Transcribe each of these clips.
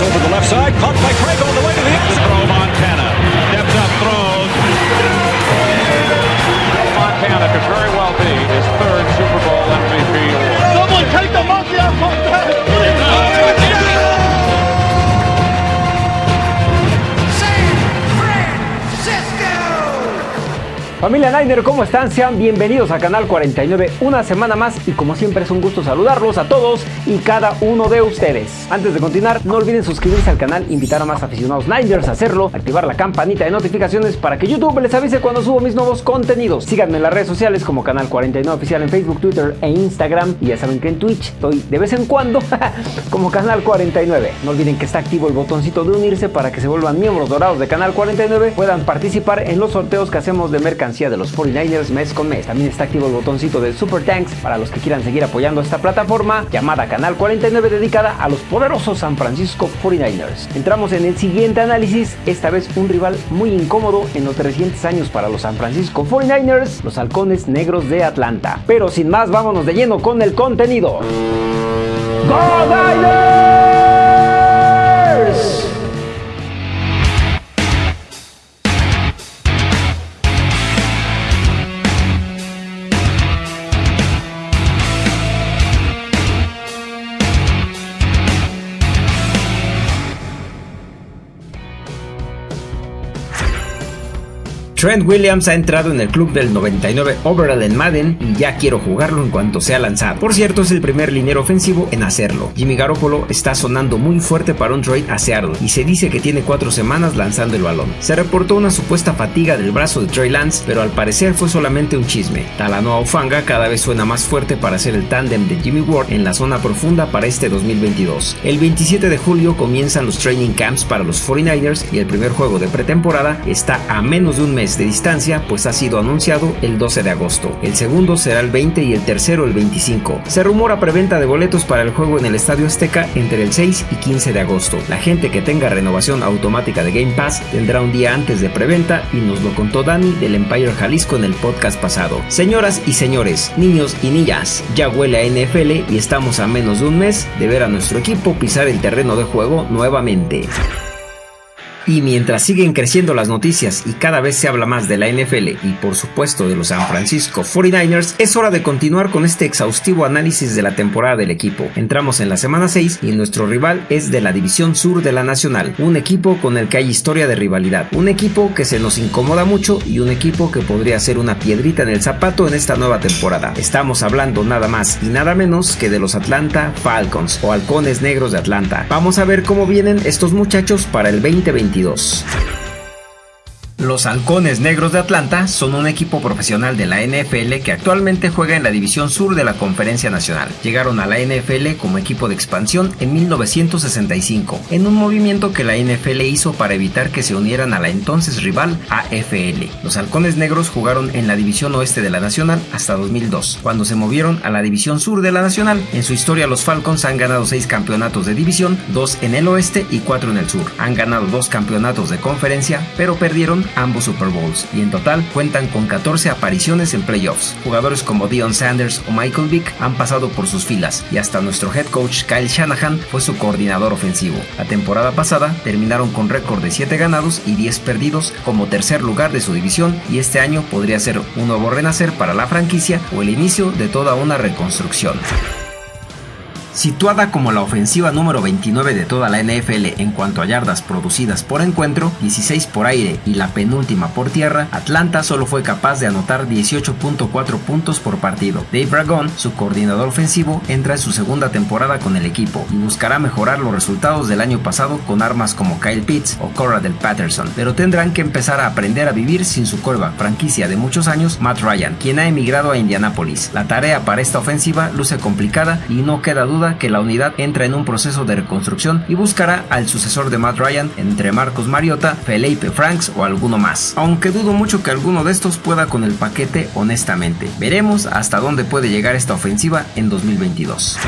over the left side, caught by Craig Familia Niner, ¿cómo están? Sean bienvenidos a Canal 49 una semana más y como siempre es un gusto saludarlos a todos y cada uno de ustedes. Antes de continuar, no olviden suscribirse al canal, invitar a más aficionados Niners a hacerlo, activar la campanita de notificaciones para que YouTube les avise cuando subo mis nuevos contenidos. Síganme en las redes sociales como Canal 49 Oficial en Facebook, Twitter e Instagram y ya saben que en Twitch estoy de vez en cuando como Canal 49. No olviden que está activo el botoncito de unirse para que se vuelvan miembros dorados de Canal 49, puedan participar en los sorteos que hacemos de mercancía de los 49ers mes con mes. También está activo el botoncito de Super Tanks para los que quieran seguir apoyando esta plataforma llamada Canal 49 dedicada a los poderosos San Francisco 49ers. Entramos en el siguiente análisis, esta vez un rival muy incómodo en los recientes años para los San Francisco 49ers, los halcones negros de Atlanta. Pero sin más, vámonos de lleno con el contenido. ¡Go! Trent Williams ha entrado en el club del 99 overall en Madden y ya quiero jugarlo en cuanto sea lanzado. Por cierto, es el primer liniero ofensivo en hacerlo. Jimmy Garoppolo está sonando muy fuerte para un trade a y se dice que tiene cuatro semanas lanzando el balón. Se reportó una supuesta fatiga del brazo de Trey Lance, pero al parecer fue solamente un chisme. Talanoa Ufanga cada vez suena más fuerte para ser el tándem de Jimmy Ward en la zona profunda para este 2022. El 27 de julio comienzan los training camps para los 49ers y el primer juego de pretemporada está a menos de un mes de distancia, pues ha sido anunciado el 12 de agosto. El segundo será el 20 y el tercero el 25. Se rumora preventa de boletos para el juego en el Estadio Azteca entre el 6 y 15 de agosto. La gente que tenga renovación automática de Game Pass tendrá un día antes de preventa y nos lo contó Dani del Empire Jalisco en el podcast pasado. Señoras y señores, niños y niñas, ya huele a NFL y estamos a menos de un mes de ver a nuestro equipo pisar el terreno de juego nuevamente. Y mientras siguen creciendo las noticias y cada vez se habla más de la NFL y por supuesto de los San Francisco 49ers, es hora de continuar con este exhaustivo análisis de la temporada del equipo. Entramos en la semana 6 y nuestro rival es de la división sur de la Nacional, un equipo con el que hay historia de rivalidad, un equipo que se nos incomoda mucho y un equipo que podría ser una piedrita en el zapato en esta nueva temporada. Estamos hablando nada más y nada menos que de los Atlanta Falcons o Halcones Negros de Atlanta. Vamos a ver cómo vienen estos muchachos para el 2022. Los Halcones Negros de Atlanta son un equipo profesional de la NFL que actualmente juega en la División Sur de la Conferencia Nacional. Llegaron a la NFL como equipo de expansión en 1965, en un movimiento que la NFL hizo para evitar que se unieran a la entonces rival AFL. Los Halcones Negros jugaron en la División Oeste de la Nacional hasta 2002, cuando se movieron a la División Sur de la Nacional. En su historia los Falcons han ganado 6 campeonatos de división, 2 en el oeste y 4 en el sur. Han ganado 2 campeonatos de conferencia, pero perdieron ambos Super Bowls y en total cuentan con 14 apariciones en playoffs. Jugadores como Dion Sanders o Michael Vick han pasado por sus filas y hasta nuestro head coach Kyle Shanahan fue su coordinador ofensivo. La temporada pasada terminaron con récord de 7 ganados y 10 perdidos como tercer lugar de su división y este año podría ser un nuevo renacer para la franquicia o el inicio de toda una reconstrucción. Situada como la ofensiva número 29 de toda la NFL en cuanto a yardas producidas por encuentro, 16 por aire y la penúltima por tierra, Atlanta solo fue capaz de anotar 18.4 puntos por partido. Dave Ragone, su coordinador ofensivo, entra en su segunda temporada con el equipo y buscará mejorar los resultados del año pasado con armas como Kyle Pitts o Cora del Patterson, pero tendrán que empezar a aprender a vivir sin su coreback franquicia de muchos años, Matt Ryan, quien ha emigrado a Indianapolis. La tarea para esta ofensiva luce complicada y no queda duda que la unidad entra en un proceso de reconstrucción y buscará al sucesor de Matt Ryan entre Marcos Mariota, Felipe Franks o alguno más. Aunque dudo mucho que alguno de estos pueda con el paquete honestamente. Veremos hasta dónde puede llegar esta ofensiva en 2022.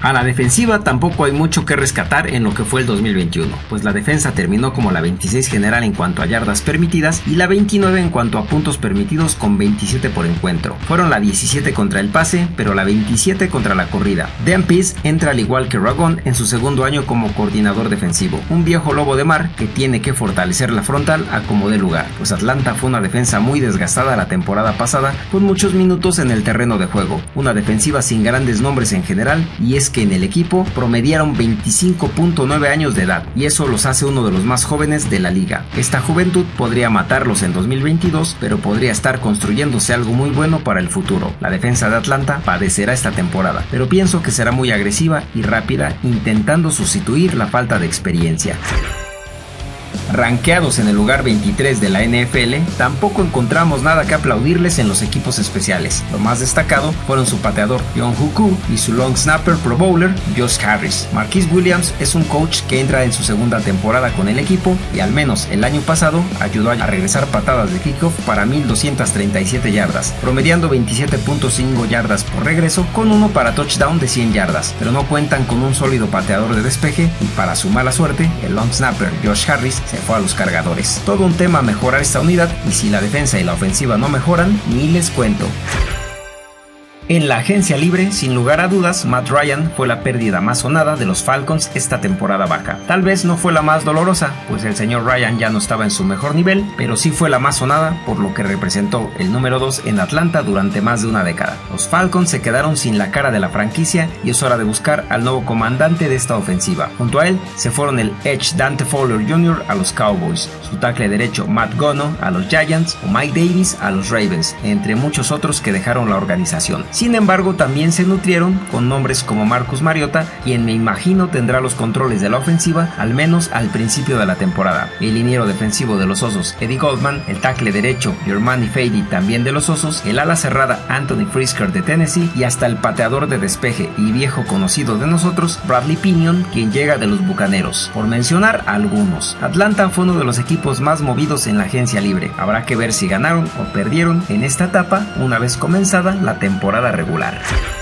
A la defensiva tampoco hay mucho que rescatar en lo que fue el 2021, pues la defensa terminó como la 26 general en cuanto a yardas permitidas y la 29 en cuanto a puntos permitidos con 27 por encuentro. Fueron la 17 contra el pase, pero la 27 contra la corrida. Dan Pease entra al igual que Ragon en su segundo año como coordinador defensivo, un viejo lobo de mar que tiene que fortalecer la frontal a como de lugar, pues Atlanta fue una defensa muy desgastada la temporada pasada con muchos minutos en el terreno de juego, una defensiva sin grandes nombres en general y es que en el equipo promediaron 25.9 años de edad y eso los hace uno de los más jóvenes de la liga. Esta juventud podría matarlos en 2022, pero podría estar construyéndose algo muy bueno para el futuro. La defensa de Atlanta padecerá esta temporada, pero pienso que será muy agresiva y rápida intentando sustituir la falta de experiencia. Ranqueados en el lugar 23 de la NFL, tampoco encontramos nada que aplaudirles en los equipos especiales. Lo más destacado fueron su pateador John Huku y su long snapper pro bowler Josh Harris. Marquis Williams es un coach que entra en su segunda temporada con el equipo y al menos el año pasado ayudó a regresar patadas de kickoff para 1237 yardas, promediando 27.5 yardas por regreso con uno para touchdown de 100 yardas, pero no cuentan con un sólido pateador de despeje y para su mala suerte, el long snapper Josh Harris se fue a los cargadores. Todo un tema mejorar esta unidad y si la defensa y la ofensiva no mejoran, ni les cuento. En la agencia libre, sin lugar a dudas, Matt Ryan fue la pérdida más sonada de los Falcons esta temporada baja. Tal vez no fue la más dolorosa, pues el señor Ryan ya no estaba en su mejor nivel, pero sí fue la más sonada por lo que representó el número 2 en Atlanta durante más de una década. Los Falcons se quedaron sin la cara de la franquicia y es hora de buscar al nuevo comandante de esta ofensiva. Junto a él se fueron el Edge Dante Fowler Jr. a los Cowboys, su tackle derecho Matt Gono a los Giants o Mike Davis a los Ravens, entre muchos otros que dejaron la organización. Sin embargo, también se nutrieron con nombres como Marcus Mariota, quien me imagino tendrá los controles de la ofensiva al menos al principio de la temporada. El liniero defensivo de los Osos, Eddie Goldman, el tackle derecho, Germani Fady, también de los Osos, el ala cerrada, Anthony Frisker de Tennessee, y hasta el pateador de despeje y viejo conocido de nosotros, Bradley Pinion, quien llega de los Bucaneros. Por mencionar algunos, Atlanta fue uno de los equipos más movidos en la agencia libre. Habrá que ver si ganaron o perdieron en esta etapa una vez comenzada la temporada regular.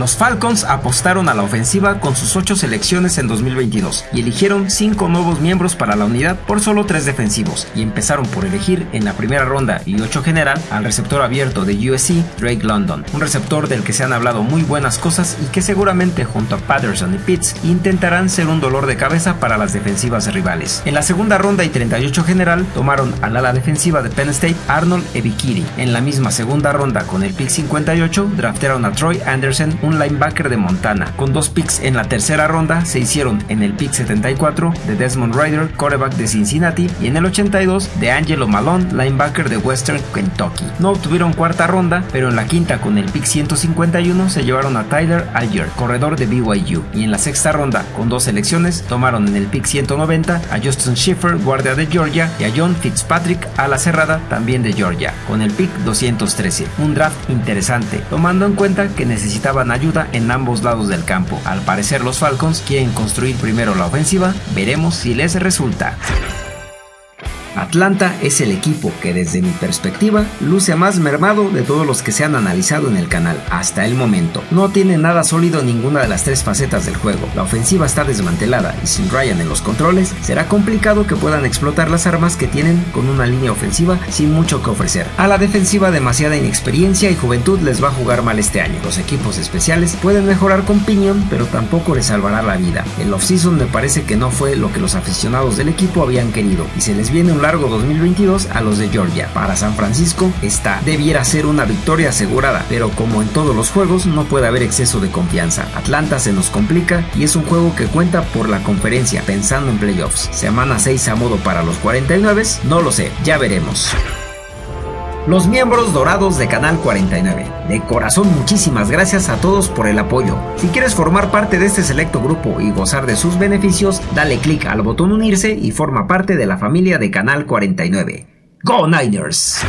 Los Falcons apostaron a la ofensiva con sus 8 selecciones en 2022 y eligieron 5 nuevos miembros para la unidad por solo 3 defensivos y empezaron por elegir en la primera ronda y 8 general al receptor abierto de USC, Drake London, un receptor del que se han hablado muy buenas cosas y que seguramente junto a Patterson y Pitts intentarán ser un dolor de cabeza para las defensivas rivales. En la segunda ronda y 38 general tomaron al ala defensiva de Penn State Arnold Ebikiri. En la misma segunda ronda con el pick 58 draftearon a Troy Anderson un linebacker de Montana. Con dos picks en la tercera ronda se hicieron en el pick 74 de Desmond Ryder, quarterback de Cincinnati, y en el 82 de Angelo Malone, linebacker de Western Kentucky. No obtuvieron cuarta ronda, pero en la quinta con el pick 151 se llevaron a Tyler Alger, corredor de BYU, y en la sexta ronda con dos selecciones tomaron en el pick 190 a Justin Schiffer, guardia de Georgia, y a John Fitzpatrick, a la cerrada también de Georgia, con el pick 213. Un draft interesante, tomando en cuenta que necesitaban ayuda en ambos lados del campo. Al parecer los Falcons quieren construir primero la ofensiva, veremos si les resulta. Atlanta es el equipo que desde mi perspectiva luce más mermado de todos los que se han analizado en el canal hasta el momento. No tiene nada sólido en ninguna de las tres facetas del juego. La ofensiva está desmantelada y sin Ryan en los controles será complicado que puedan explotar las armas que tienen con una línea ofensiva sin mucho que ofrecer. A la defensiva demasiada inexperiencia y juventud les va a jugar mal este año. Los equipos especiales pueden mejorar con Pinion pero tampoco les salvará la vida. El offseason me parece que no fue lo que los aficionados del equipo habían querido y se les viene un largo 2022 a los de Georgia. Para San Francisco, esta debiera ser una victoria asegurada, pero como en todos los juegos no puede haber exceso de confianza. Atlanta se nos complica y es un juego que cuenta por la conferencia pensando en playoffs. Semana 6 a modo para los 49, no lo sé, ya veremos los miembros dorados de Canal 49. De corazón muchísimas gracias a todos por el apoyo. Si quieres formar parte de este selecto grupo y gozar de sus beneficios, dale clic al botón unirse y forma parte de la familia de Canal 49. ¡Go Niners!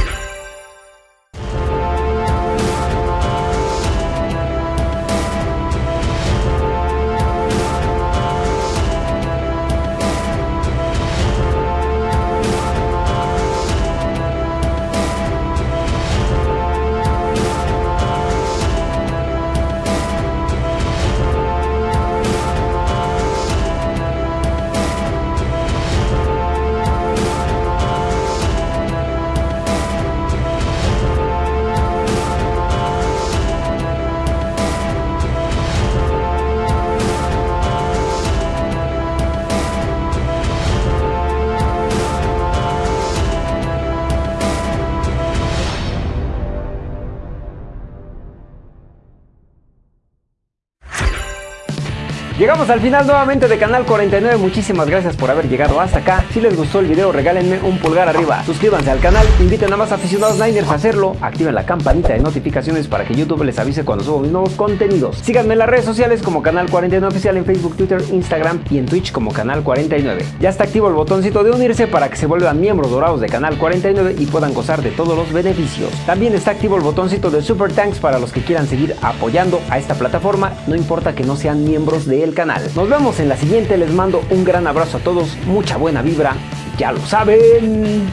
Llegamos al final nuevamente de Canal 49, muchísimas gracias por haber llegado hasta acá. Si les gustó el video regálenme un pulgar arriba, suscríbanse al canal, inviten a más aficionados Niners a hacerlo, activen la campanita de notificaciones para que YouTube les avise cuando subo mis nuevos contenidos. Síganme en las redes sociales como Canal 49 Oficial en Facebook, Twitter, Instagram y en Twitch como Canal 49. Ya está activo el botoncito de unirse para que se vuelvan miembros dorados de Canal 49 y puedan gozar de todos los beneficios. También está activo el botoncito de Super Thanks para los que quieran seguir apoyando a esta plataforma, no importa que no sean miembros canal. Nos vemos en la siguiente, les mando un gran abrazo a todos, mucha buena vibra, ya lo saben.